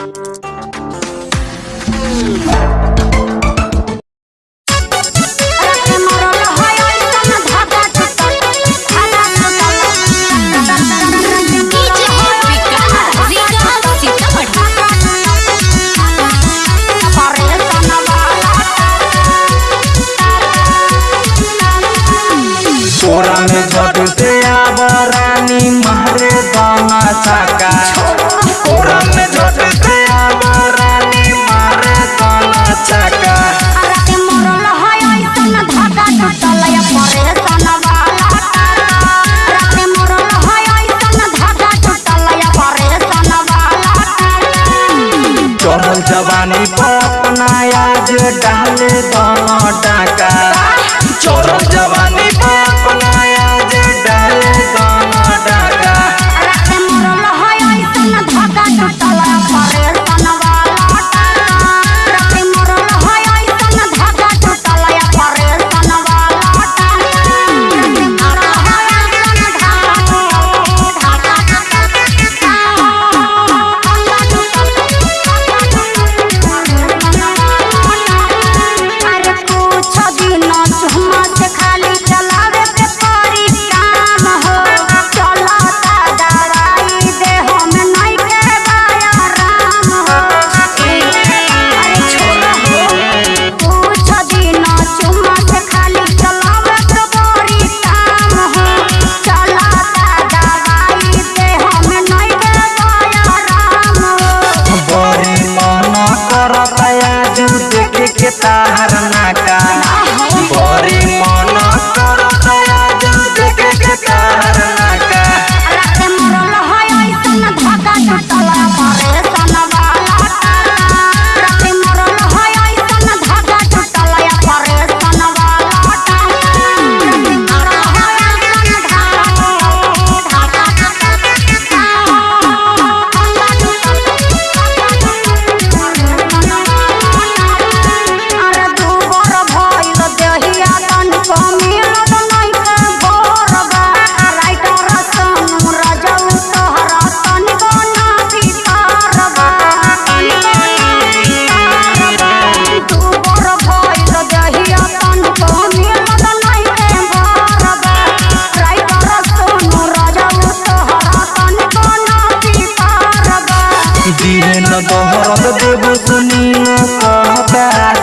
Thank you. जवानी को अपना आज डाल दो।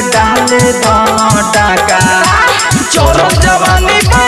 डाले दो टाका। चोरों जवानी